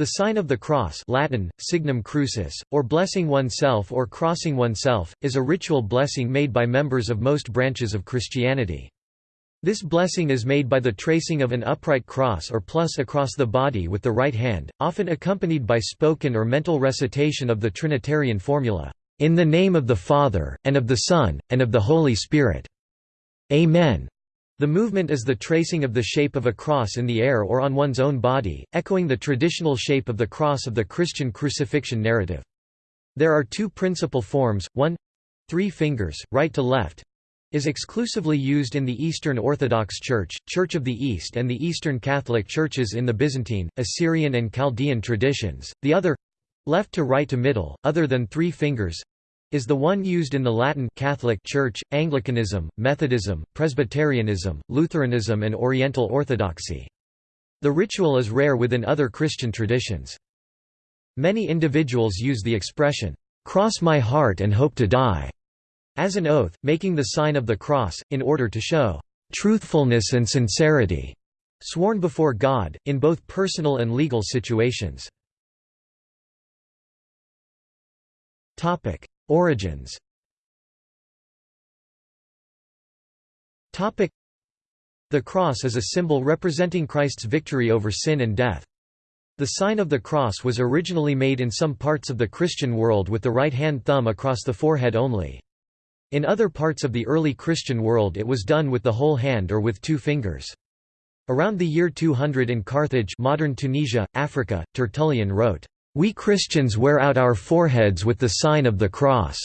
The sign of the cross Latin, signum crucis, or blessing oneself or crossing oneself, is a ritual blessing made by members of most branches of Christianity. This blessing is made by the tracing of an upright cross or plus across the body with the right hand, often accompanied by spoken or mental recitation of the Trinitarian formula, "...in the name of the Father, and of the Son, and of the Holy Spirit. Amen." The movement is the tracing of the shape of a cross in the air or on one's own body, echoing the traditional shape of the cross of the Christian crucifixion narrative. There are two principal forms, one three fingers, right to left, is exclusively used in the Eastern Orthodox Church, Church of the East and the Eastern Catholic Churches in the Byzantine, Assyrian and Chaldean traditions. The other left to right to middle, other than three fingers, is the one used in the Latin Catholic Church, Anglicanism, Methodism, Presbyterianism, Lutheranism and Oriental Orthodoxy. The ritual is rare within other Christian traditions. Many individuals use the expression, "'Cross my heart and hope to die' as an oath, making the sign of the cross, in order to show "'truthfulness and sincerity' sworn before God, in both personal and legal situations. Origins The cross is a symbol representing Christ's victory over sin and death. The sign of the cross was originally made in some parts of the Christian world with the right hand thumb across the forehead only. In other parts of the early Christian world it was done with the whole hand or with two fingers. Around the year 200 in Carthage modern Tunisia, Africa, Tertullian wrote, we Christians wear out our foreheads with the sign of the cross.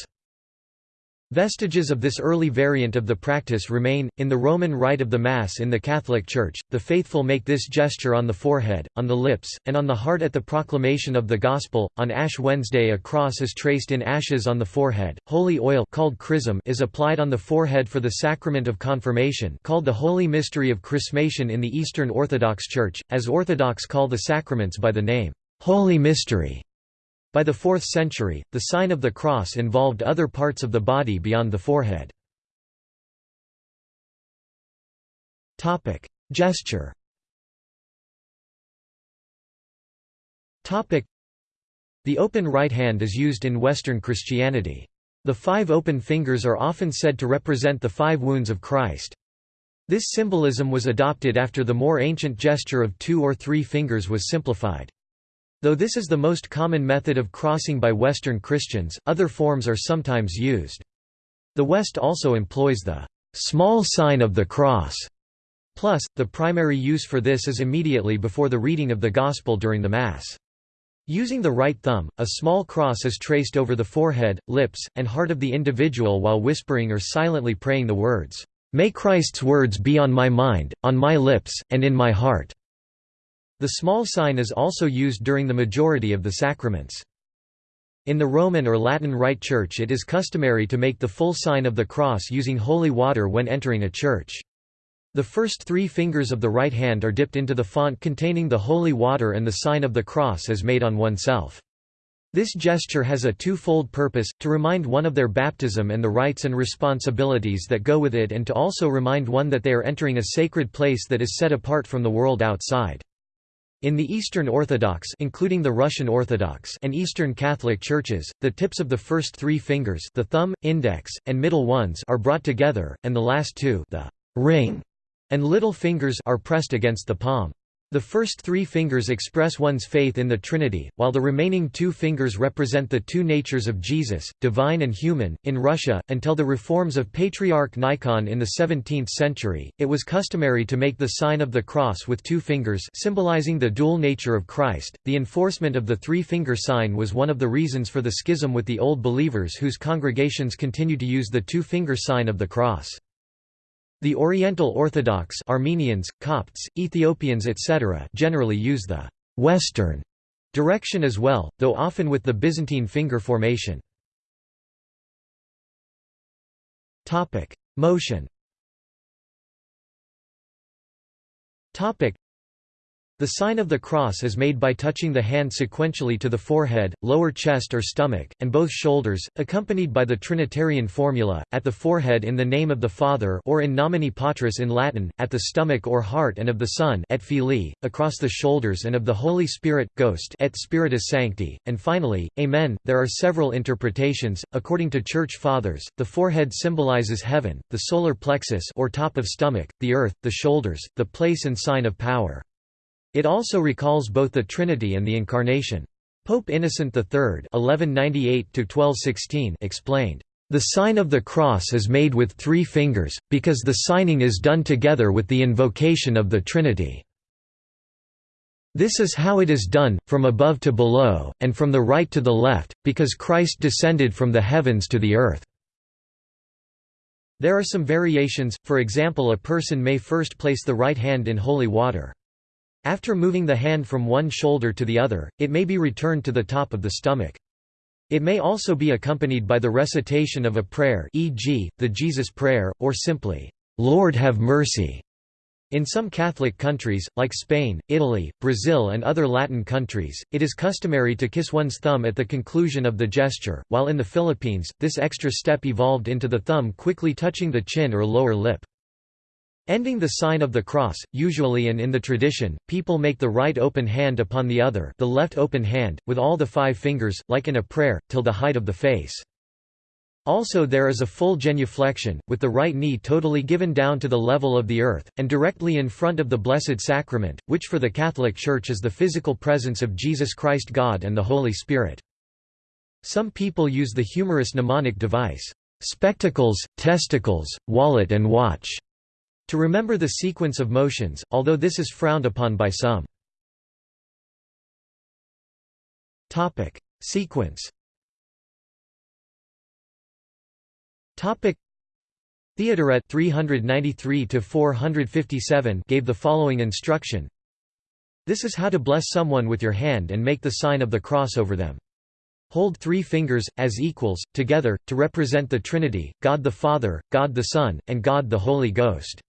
Vestiges of this early variant of the practice remain. In the Roman rite of the Mass in the Catholic Church, the faithful make this gesture on the forehead, on the lips, and on the heart at the proclamation of the Gospel. On Ash Wednesday, a cross is traced in ashes on the forehead. Holy oil called chrism is applied on the forehead for the sacrament of confirmation, called the Holy Mystery of Chrismation in the Eastern Orthodox Church, as Orthodox call the sacraments by the name Holy Mystery. By the 4th century, the sign of the cross involved other parts of the body beyond the forehead. Topic: Gesture Topic: The open right hand is used in Western Christianity. The five open fingers are often said to represent the five wounds of Christ. This symbolism was adopted after the more ancient gesture of two or three fingers was simplified. Though this is the most common method of crossing by Western Christians, other forms are sometimes used. The West also employs the small sign of the cross. Plus, the primary use for this is immediately before the reading of the Gospel during the Mass. Using the right thumb, a small cross is traced over the forehead, lips, and heart of the individual while whispering or silently praying the words, "'May Christ's words be on my mind, on my lips, and in my heart' The small sign is also used during the majority of the sacraments. In the Roman or Latin Rite Church it is customary to make the full sign of the cross using holy water when entering a church. The first three fingers of the right hand are dipped into the font containing the holy water and the sign of the cross is made on oneself. This gesture has a two-fold purpose, to remind one of their baptism and the rights and responsibilities that go with it and to also remind one that they are entering a sacred place that is set apart from the world outside. In the Eastern Orthodox including the Russian Orthodox and Eastern Catholic churches, the tips of the first three fingers the thumb, index, and middle ones are brought together, and the last two the ring and little fingers are pressed against the palm. The first three fingers express one's faith in the Trinity, while the remaining two fingers represent the two natures of Jesus, divine and human. In Russia, until the reforms of Patriarch Nikon in the 17th century, it was customary to make the sign of the cross with two fingers, symbolizing the dual nature of Christ. The enforcement of the three finger sign was one of the reasons for the schism with the Old Believers, whose congregations continued to use the two finger sign of the cross. The Oriental Orthodox Armenians, Copts, Ethiopians etc. generally use the «western» direction as well, though often with the Byzantine finger formation. Motion The sign of the cross is made by touching the hand sequentially to the forehead, lower chest or stomach, and both shoulders, accompanied by the Trinitarian formula, at the forehead in the name of the Father or in nomine patris in Latin, at the stomach or heart and of the Son et Filii, across the shoulders and of the Holy Spirit, Ghost et Spiritus Sancti, and finally, Amen. There are several interpretations, according to Church Fathers, the forehead symbolizes heaven, the solar plexus or top of stomach, the earth, the shoulders, the place and sign of power. It also recalls both the Trinity and the Incarnation. Pope Innocent III (1198–1216) explained, "The sign of the cross is made with three fingers, because the signing is done together with the invocation of the Trinity. This is how it is done, from above to below, and from the right to the left, because Christ descended from the heavens to the earth." There are some variations, for example a person may first place the right hand in holy water. After moving the hand from one shoulder to the other, it may be returned to the top of the stomach. It may also be accompanied by the recitation of a prayer e.g., the Jesus Prayer, or simply, "'Lord have mercy' In some Catholic countries, like Spain, Italy, Brazil and other Latin countries, it is customary to kiss one's thumb at the conclusion of the gesture, while in the Philippines, this extra step evolved into the thumb quickly touching the chin or lower lip. Ending the sign of the cross, usually and in the tradition, people make the right open hand upon the other the left open hand, with all the five fingers, like in a prayer, till the height of the face. Also there is a full genuflection, with the right knee totally given down to the level of the earth, and directly in front of the Blessed Sacrament, which for the Catholic Church is the physical presence of Jesus Christ God and the Holy Spirit. Some people use the humorous mnemonic device, "'spectacles, testicles, wallet and watch' To remember the sequence of motions, although this is frowned upon by some. Topic: Sequence. Topic: Theodoret 393 to 457 gave the following instruction: This is how to bless someone with your hand and make the sign of the cross over them. Hold three fingers, as equals, together, to represent the Trinity, God the Father, God the Son, and God the Holy Ghost.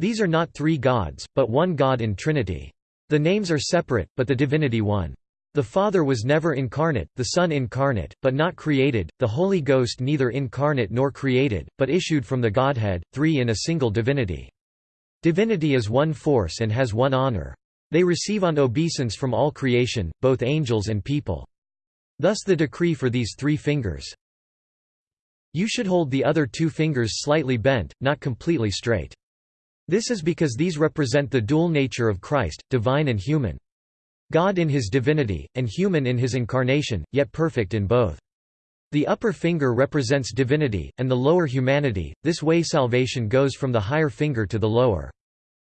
These are not three gods, but one God in Trinity. The names are separate, but the divinity one. The Father was never incarnate, the Son incarnate, but not created, the Holy Ghost neither incarnate nor created, but issued from the Godhead, three in a single divinity. Divinity is one force and has one honor. They receive on obeisance from all creation, both angels and people. Thus the decree for these three fingers. You should hold the other two fingers slightly bent, not completely straight. This is because these represent the dual nature of Christ, divine and human. God in his divinity, and human in his incarnation, yet perfect in both. The upper finger represents divinity, and the lower humanity, this way salvation goes from the higher finger to the lower.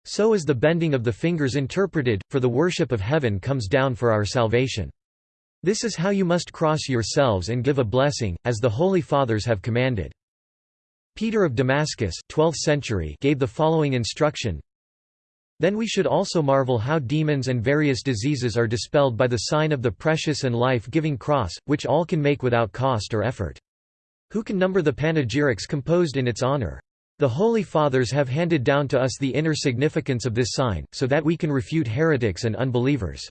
So is the bending of the fingers interpreted, for the worship of heaven comes down for our salvation. This is how you must cross yourselves and give a blessing, as the Holy Fathers have commanded. Peter of Damascus 12th century gave the following instruction Then we should also marvel how demons and various diseases are dispelled by the sign of the precious and life-giving cross, which all can make without cost or effort. Who can number the panegyrics composed in its honor? The Holy Fathers have handed down to us the inner significance of this sign, so that we can refute heretics and unbelievers.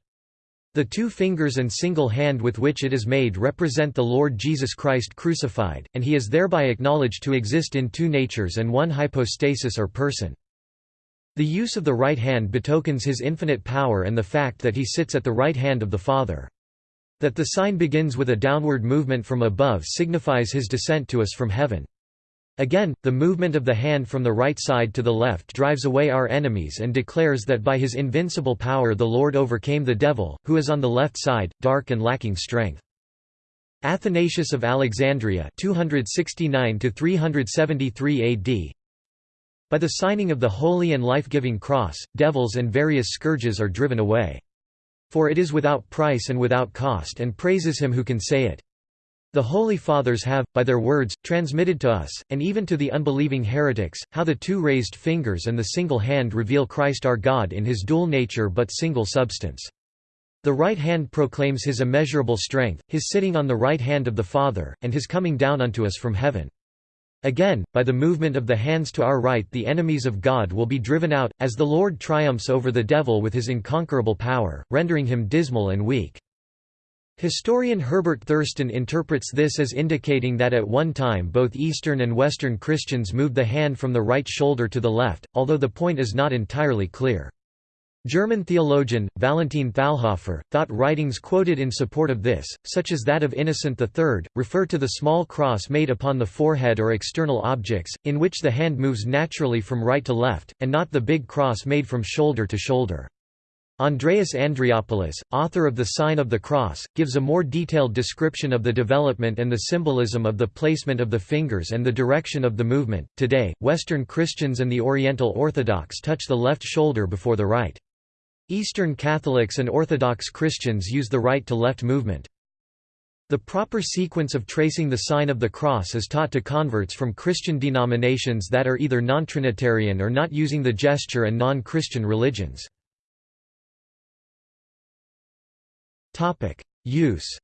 The two fingers and single hand with which it is made represent the Lord Jesus Christ crucified, and he is thereby acknowledged to exist in two natures and one hypostasis or person. The use of the right hand betokens his infinite power and the fact that he sits at the right hand of the Father. That the sign begins with a downward movement from above signifies his descent to us from heaven. Again, the movement of the hand from the right side to the left drives away our enemies and declares that by his invincible power the Lord overcame the devil, who is on the left side, dark and lacking strength. Athanasius of Alexandria 269 AD By the signing of the holy and life-giving cross, devils and various scourges are driven away. For it is without price and without cost and praises him who can say it. The Holy Fathers have, by their words, transmitted to us, and even to the unbelieving heretics, how the two raised fingers and the single hand reveal Christ our God in his dual nature but single substance. The right hand proclaims his immeasurable strength, his sitting on the right hand of the Father, and his coming down unto us from heaven. Again, by the movement of the hands to our right the enemies of God will be driven out, as the Lord triumphs over the devil with his inconquerable power, rendering him dismal and weak. Historian Herbert Thurston interprets this as indicating that at one time both Eastern and Western Christians moved the hand from the right shoulder to the left, although the point is not entirely clear. German theologian, Valentin Thalhofer, thought writings quoted in support of this, such as that of Innocent III, refer to the small cross made upon the forehead or external objects, in which the hand moves naturally from right to left, and not the big cross made from shoulder to shoulder. Andreas Andreopoulos, author of The Sign of the Cross, gives a more detailed description of the development and the symbolism of the placement of the fingers and the direction of the movement. Today, Western Christians and the Oriental Orthodox touch the left shoulder before the right. Eastern Catholics and Orthodox Christians use the right-to-left movement. The proper sequence of tracing the sign of the cross is taught to converts from Christian denominations that are either non-Trinitarian or not using the gesture and non-Christian religions. Use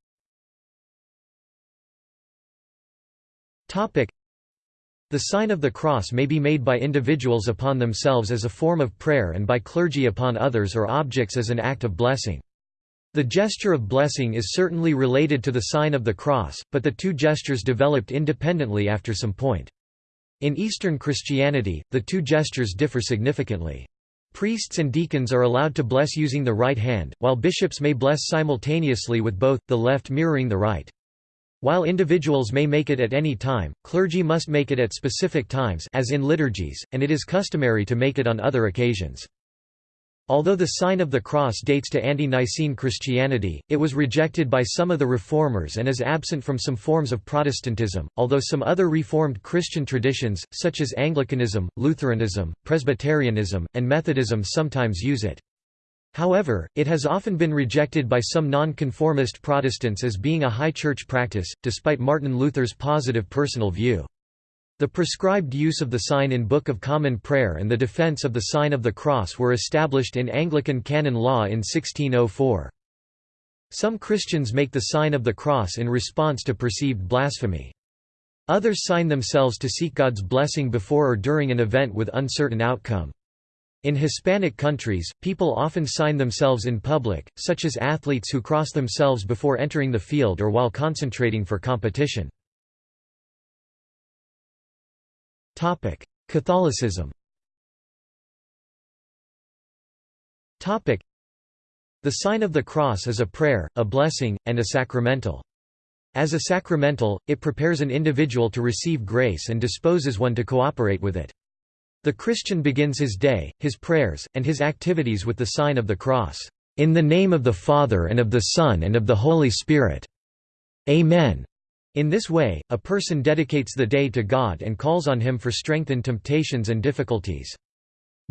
the sign of the cross may be made by individuals upon themselves as a form of prayer and by clergy upon others or objects as an act of blessing. The gesture of blessing is certainly related to the sign of the cross, but the two gestures developed independently after some point. In Eastern Christianity, the two gestures differ significantly. Priests and deacons are allowed to bless using the right hand, while bishops may bless simultaneously with both, the left mirroring the right. While individuals may make it at any time, clergy must make it at specific times as in liturgies, and it is customary to make it on other occasions. Although the sign of the cross dates to ante-Nicene Christianity, it was rejected by some of the Reformers and is absent from some forms of Protestantism, although some other Reformed Christian traditions, such as Anglicanism, Lutheranism, Presbyterianism, and Methodism sometimes use it. However, it has often been rejected by some nonconformist Protestants as being a high church practice, despite Martin Luther's positive personal view. The prescribed use of the sign in Book of Common Prayer and the defense of the sign of the cross were established in Anglican canon law in 1604. Some Christians make the sign of the cross in response to perceived blasphemy. Others sign themselves to seek God's blessing before or during an event with uncertain outcome. In Hispanic countries, people often sign themselves in public, such as athletes who cross themselves before entering the field or while concentrating for competition. Catholicism The sign of the cross is a prayer, a blessing, and a sacramental. As a sacramental, it prepares an individual to receive grace and disposes one to cooperate with it. The Christian begins his day, his prayers, and his activities with the sign of the cross. In the name of the Father and of the Son and of the Holy Spirit. Amen. In this way, a person dedicates the day to God and calls on Him for strength in temptations and difficulties.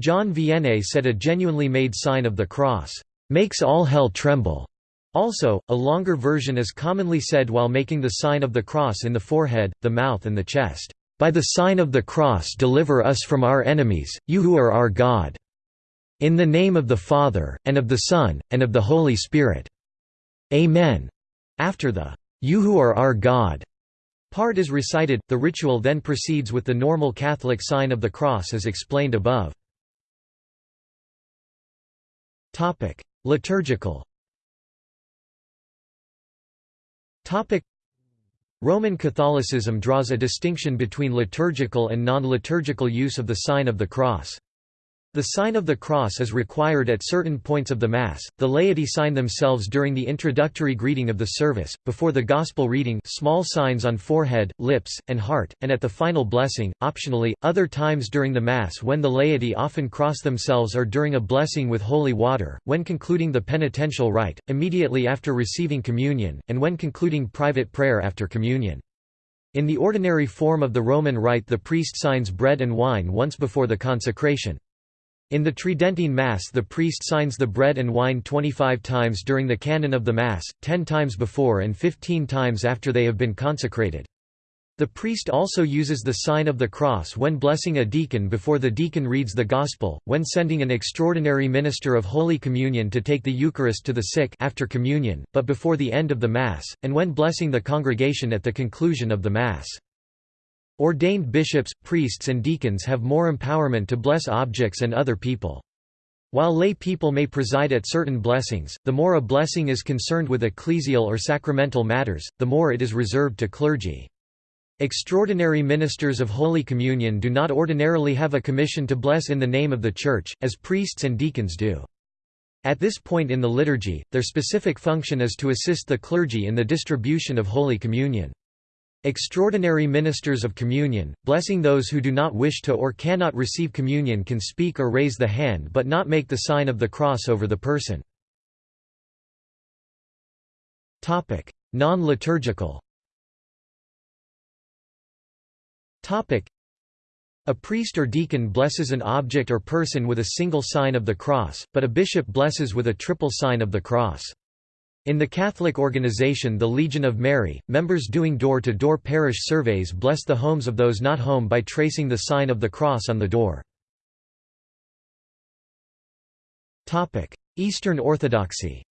John Vianney said a genuinely made sign of the cross, "...makes all hell tremble." Also, a longer version is commonly said while making the sign of the cross in the forehead, the mouth and the chest. By the sign of the cross deliver us from our enemies, you who are our God. In the name of the Father, and of the Son, and of the Holy Spirit. Amen. After the, You who are our God part is recited, the ritual then proceeds with the normal Catholic sign of the cross as explained above. Liturgical Roman Catholicism draws a distinction between liturgical and non-liturgical use of the sign of the cross. The sign of the cross is required at certain points of the Mass, the laity sign themselves during the introductory greeting of the service, before the Gospel reading small signs on forehead, lips, and heart, and at the final blessing, optionally, other times during the Mass when the laity often cross themselves or during a blessing with holy water, when concluding the penitential rite, immediately after receiving communion, and when concluding private prayer after communion. In the ordinary form of the Roman rite the priest signs bread and wine once before the consecration. In the Tridentine Mass the priest signs the bread and wine 25 times during the canon of the Mass, 10 times before and 15 times after they have been consecrated. The priest also uses the sign of the cross when blessing a deacon before the deacon reads the Gospel, when sending an extraordinary minister of Holy Communion to take the Eucharist to the sick after communion, but before the end of the Mass, and when blessing the congregation at the conclusion of the Mass. Ordained bishops, priests and deacons have more empowerment to bless objects and other people. While lay people may preside at certain blessings, the more a blessing is concerned with ecclesial or sacramental matters, the more it is reserved to clergy. Extraordinary ministers of Holy Communion do not ordinarily have a commission to bless in the name of the Church, as priests and deacons do. At this point in the liturgy, their specific function is to assist the clergy in the distribution of Holy Communion. Extraordinary ministers of communion, blessing those who do not wish to or cannot receive communion can speak or raise the hand but not make the sign of the cross over the person. Non-liturgical a priest or deacon blesses an object or person with a single sign of the cross, but a bishop blesses with a triple sign of the cross. In the Catholic organization the Legion of Mary, members doing door-to-door -door parish surveys bless the homes of those not home by tracing the sign of the cross on the door. Eastern Orthodoxy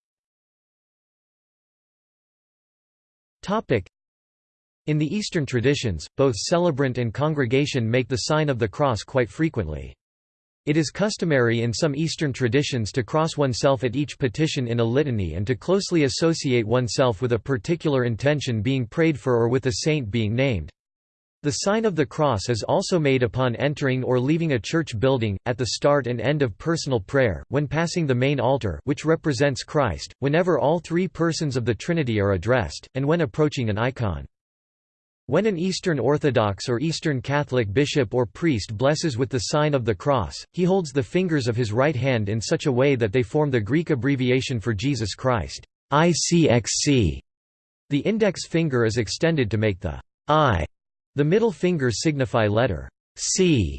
In the Eastern traditions, both celebrant and congregation make the sign of the cross quite frequently. It is customary in some Eastern traditions to cross oneself at each petition in a litany and to closely associate oneself with a particular intention being prayed for or with a saint being named. The sign of the cross is also made upon entering or leaving a church building, at the start and end of personal prayer, when passing the main altar which represents Christ, whenever all three persons of the Trinity are addressed, and when approaching an icon. When an Eastern Orthodox or Eastern Catholic bishop or priest blesses with the sign of the cross, he holds the fingers of his right hand in such a way that they form the Greek abbreviation for Jesus Christ, ICXC. The index finger is extended to make the I. The middle fingers signify letter C.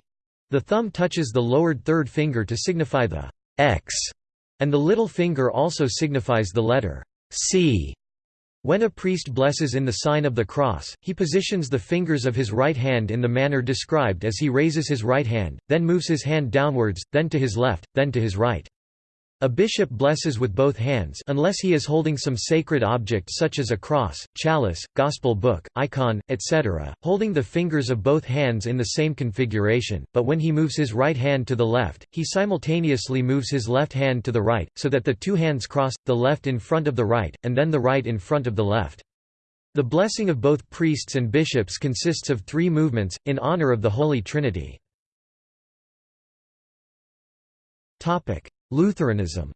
The thumb touches the lowered third finger to signify the X, and the little finger also signifies the letter C. When a priest blesses in the sign of the cross, he positions the fingers of his right hand in the manner described as he raises his right hand, then moves his hand downwards, then to his left, then to his right. A bishop blesses with both hands unless he is holding some sacred object such as a cross, chalice, gospel book, icon, etc., holding the fingers of both hands in the same configuration, but when he moves his right hand to the left, he simultaneously moves his left hand to the right, so that the two hands cross, the left in front of the right, and then the right in front of the left. The blessing of both priests and bishops consists of three movements, in honor of the Holy Trinity. Lutheranism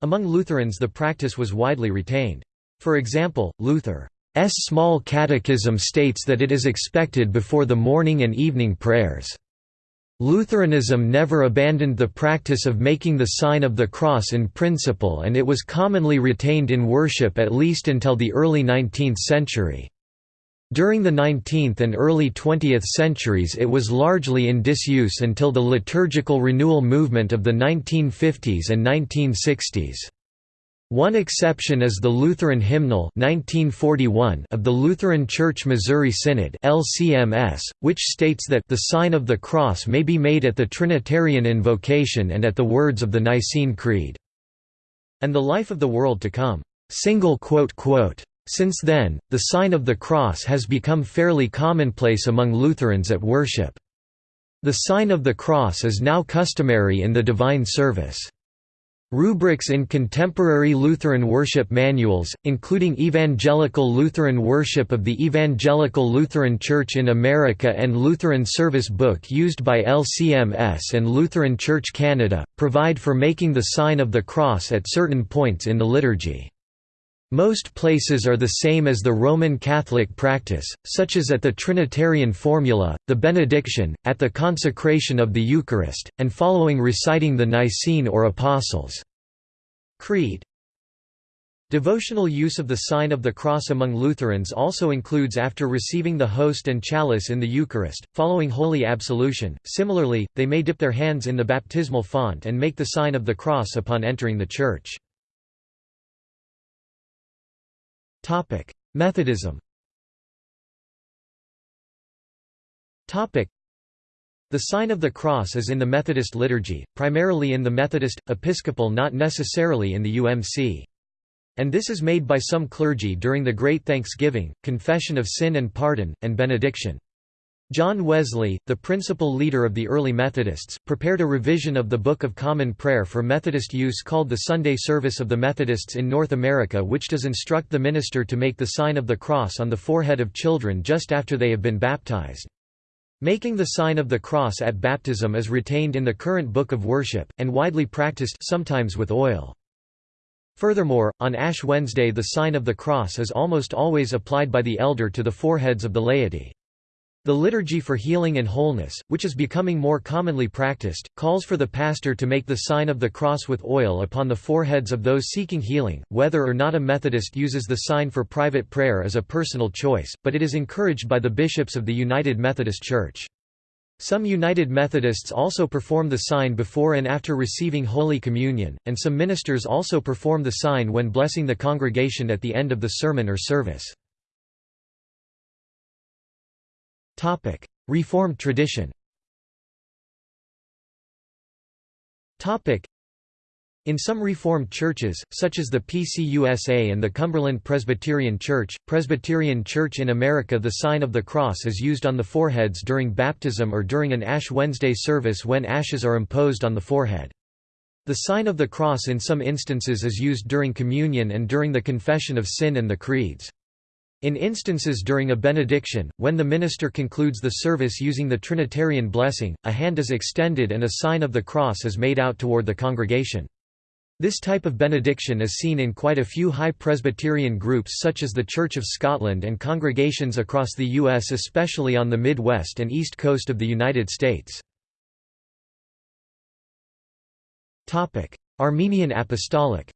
Among Lutherans the practice was widely retained. For example, Luther's small catechism states that it is expected before the morning and evening prayers. Lutheranism never abandoned the practice of making the sign of the cross in principle and it was commonly retained in worship at least until the early 19th century. During the 19th and early 20th centuries it was largely in disuse until the liturgical renewal movement of the 1950s and 1960s. One exception is the Lutheran Hymnal 1941 of the Lutheran Church Missouri Synod LCMS, which states that the sign of the cross may be made at the Trinitarian invocation and at the words of the Nicene Creed, and the life of the world to come. Since then, the sign of the cross has become fairly commonplace among Lutherans at worship. The sign of the cross is now customary in the divine service. Rubrics in contemporary Lutheran worship manuals, including Evangelical Lutheran Worship of the Evangelical Lutheran Church in America and Lutheran Service Book used by LCMS and Lutheran Church Canada, provide for making the sign of the cross at certain points in the liturgy. Most places are the same as the Roman Catholic practice, such as at the Trinitarian formula, the benediction, at the consecration of the Eucharist, and following reciting the Nicene or Apostles' Creed. Devotional use of the sign of the cross among Lutherans also includes after receiving the host and chalice in the Eucharist, following Holy Absolution. Similarly, they may dip their hands in the baptismal font and make the sign of the cross upon entering the church. Topic: Methodism. Topic: The sign of the cross is in the Methodist liturgy, primarily in the Methodist Episcopal not necessarily in the UMC. And this is made by some clergy during the Great Thanksgiving, confession of sin and pardon, and benediction. John Wesley, the principal leader of the early Methodists, prepared a revision of the Book of Common Prayer for Methodist use called the Sunday Service of the Methodists in North America which does instruct the minister to make the sign of the cross on the forehead of children just after they have been baptized. Making the sign of the cross at baptism is retained in the current Book of Worship, and widely practiced sometimes with oil. Furthermore, on Ash Wednesday the sign of the cross is almost always applied by the elder to the foreheads of the laity. The Liturgy for Healing and Wholeness, which is becoming more commonly practiced, calls for the pastor to make the sign of the cross with oil upon the foreheads of those seeking healing. Whether or not a Methodist uses the sign for private prayer is a personal choice, but it is encouraged by the bishops of the United Methodist Church. Some United Methodists also perform the sign before and after receiving Holy Communion, and some ministers also perform the sign when blessing the congregation at the end of the sermon or service. Reformed tradition in some Reformed churches, such as the PCUSA and the Cumberland Presbyterian Church, Presbyterian Church in America the sign of the cross is used on the foreheads during baptism or during an Ash Wednesday service when ashes are imposed on the forehead. The sign of the cross in some instances is used during communion and during the confession of sin and the creeds. In instances during a benediction, when the minister concludes the service using the Trinitarian blessing, a hand is extended and a sign of the cross is made out toward the congregation. This type of benediction is seen in quite a few high Presbyterian groups such as the Church of Scotland and congregations across the U.S. especially on the Midwest and East Coast of the United States. Armenian Apostolic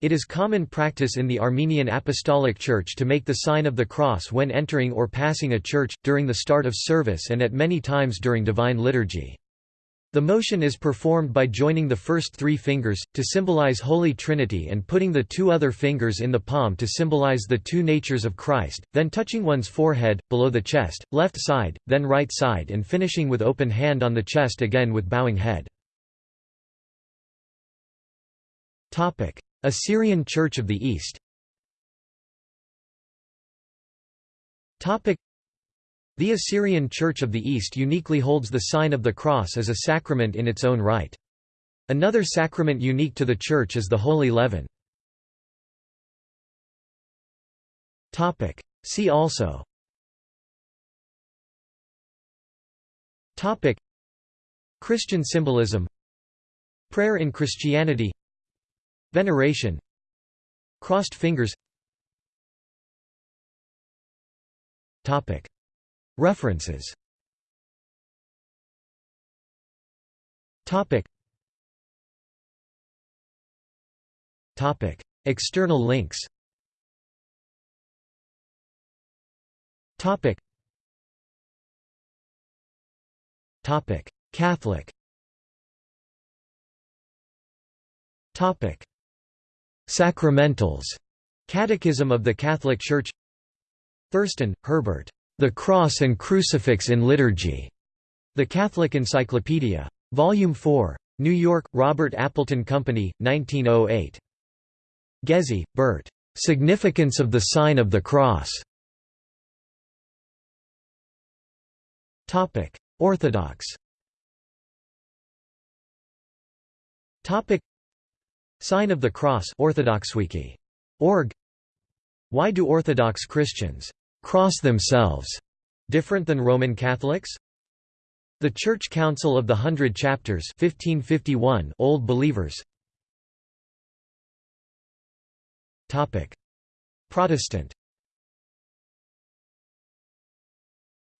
it is common practice in the Armenian Apostolic Church to make the sign of the cross when entering or passing a church, during the start of service and at many times during Divine Liturgy. The motion is performed by joining the first three fingers, to symbolize Holy Trinity and putting the two other fingers in the palm to symbolize the two natures of Christ, then touching one's forehead, below the chest, left side, then right side and finishing with open hand on the chest again with bowing head. Assyrian Church of the East. The Assyrian Church of the East uniquely holds the sign of the cross as a sacrament in its own right. Another sacrament unique to the Church is the Holy Leaven. See also. Christian symbolism. Prayer in Christianity Veneration. Crossed fingers. References. External links. Catholic Sacramentals. Catechism of the Catholic Church Thurston, Herbert. The Cross and Crucifix in Liturgy. The Catholic Encyclopedia. Volume 4. New York, Robert Appleton Company, 1908. Ghezzi, Bert. Significance of the Sign of the Cross. Orthodox Sign of the Cross Orthodoxwiki.org Why do Orthodox Christians cross themselves different than Roman Catholics? The Church Council of the Hundred Chapters 1551 Old Believers. Topic. Protestant.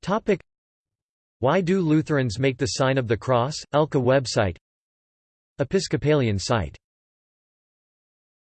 Topic. Why do Lutherans make the sign of the cross? ELCA website? Episcopalian site